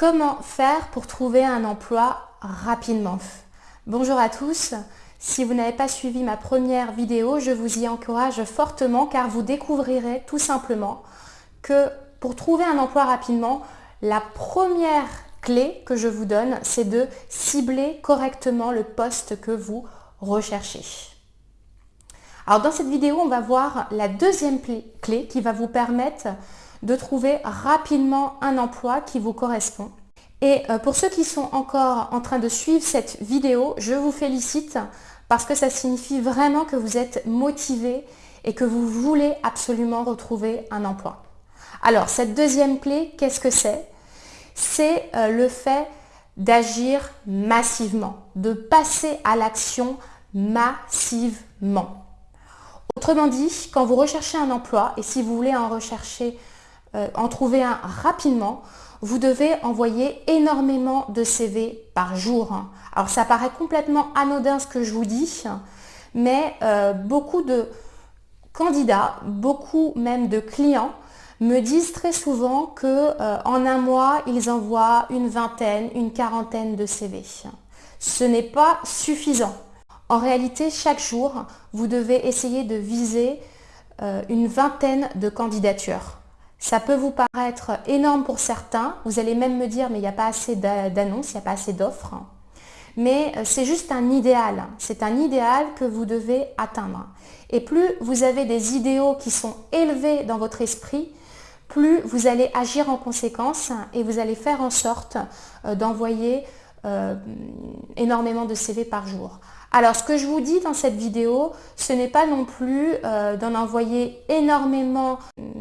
Comment faire pour trouver un emploi rapidement Bonjour à tous. Si vous n'avez pas suivi ma première vidéo, je vous y encourage fortement car vous découvrirez tout simplement que pour trouver un emploi rapidement, la première clé que je vous donne, c'est de cibler correctement le poste que vous recherchez. Alors dans cette vidéo, on va voir la deuxième clé qui va vous permettre de trouver rapidement un emploi qui vous correspond. Et euh, pour ceux qui sont encore en train de suivre cette vidéo, je vous félicite parce que ça signifie vraiment que vous êtes motivé et que vous voulez absolument retrouver un emploi. Alors, cette deuxième clé, qu'est-ce que c'est? C'est euh, le fait d'agir massivement, de passer à l'action massivement. Autrement dit, quand vous recherchez un emploi, et si vous voulez en rechercher euh, en trouver un rapidement, vous devez envoyer énormément de CV par jour. Alors ça paraît complètement anodin ce que je vous dis, mais euh, beaucoup de candidats, beaucoup même de clients me disent très souvent qu'en euh, un mois, ils envoient une vingtaine, une quarantaine de CV. Ce n'est pas suffisant. En réalité, chaque jour, vous devez essayer de viser une vingtaine de candidatures. Ça peut vous paraître énorme pour certains. Vous allez même me dire, mais il n'y a pas assez d'annonces, il n'y a pas assez d'offres. Mais euh, c'est juste un idéal. C'est un idéal que vous devez atteindre. Et plus vous avez des idéaux qui sont élevés dans votre esprit, plus vous allez agir en conséquence et vous allez faire en sorte euh, d'envoyer euh, énormément de CV par jour. Alors ce que je vous dis dans cette vidéo, ce n'est pas non plus d'en envoyer énormément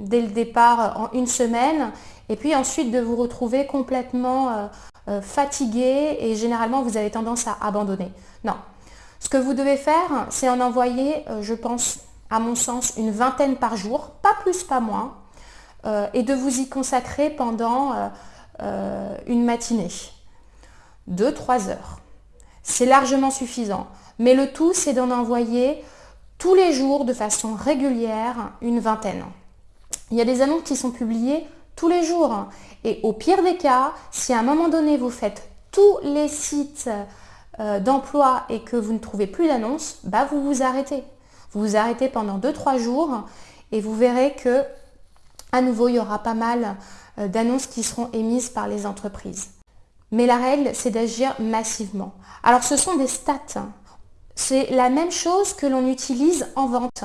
dès le départ en une semaine et puis ensuite de vous retrouver complètement euh, euh, fatigué et généralement vous avez tendance à abandonner. Non. Ce que vous devez faire, c'est en envoyer, je pense, à mon sens, une vingtaine par jour, pas plus, pas moins, et de vous y consacrer pendant une matinée, 2-3 heures. C'est largement suffisant. Mais le tout, c'est d'en envoyer tous les jours de façon régulière une vingtaine. Il y a des annonces qui sont publiées tous les jours. Et au pire des cas, si à un moment donné vous faites tous les sites euh, d'emploi et que vous ne trouvez plus d'annonces, bah vous vous arrêtez. Vous vous arrêtez pendant 2-3 jours et vous verrez que à nouveau il y aura pas mal euh, d'annonces qui seront émises par les entreprises. Mais la règle, c'est d'agir massivement. Alors ce sont des stats. C'est la même chose que l'on utilise en vente.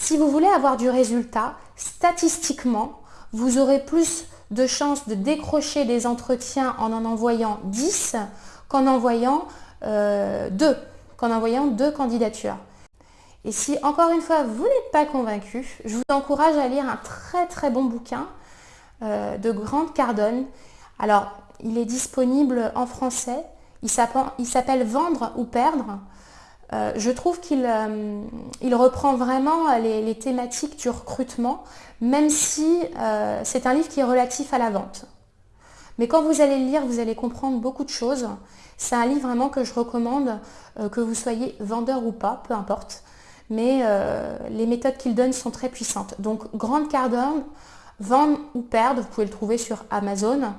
Si vous voulez avoir du résultat, statistiquement, vous aurez plus de chances de décrocher des entretiens en en envoyant 10 qu'en envoyant euh, 2, qu'en envoyant deux candidatures. Et si encore une fois vous n'êtes pas convaincu, je vous encourage à lire un très très bon bouquin euh, de Grande Cardone. Alors, il est disponible en français. Il s'appelle Vendre ou perdre. Euh, je trouve qu'il euh, reprend vraiment les, thématiques du recrutement, même si euh, c'est un livre qui est relatif à la vente. Mais quand vous allez le lire, vous allez comprendre beaucoup de choses. C'est un livre vraiment que je recommande, que vous soyez vendeur ou pas, peu importe. Mais les méthodes qu'il donne sont très puissantes. Donc, Grande Cardone, Vendre ou perdre, vous pouvez le trouver sur Amazon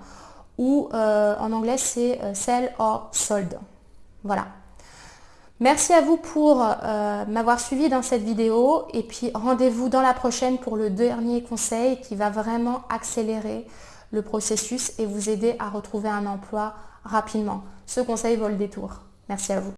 ou en anglais c'est Sell or Sold. Voilà. Merci à vous pour euh, m'avoir suivi dans cette vidéo et puis rendez-vous dans la prochaine pour le dernier conseil qui va vraiment accélérer le processus et vous aider à retrouver un emploi rapidement. Ce conseil vaut le détour. Merci à vous.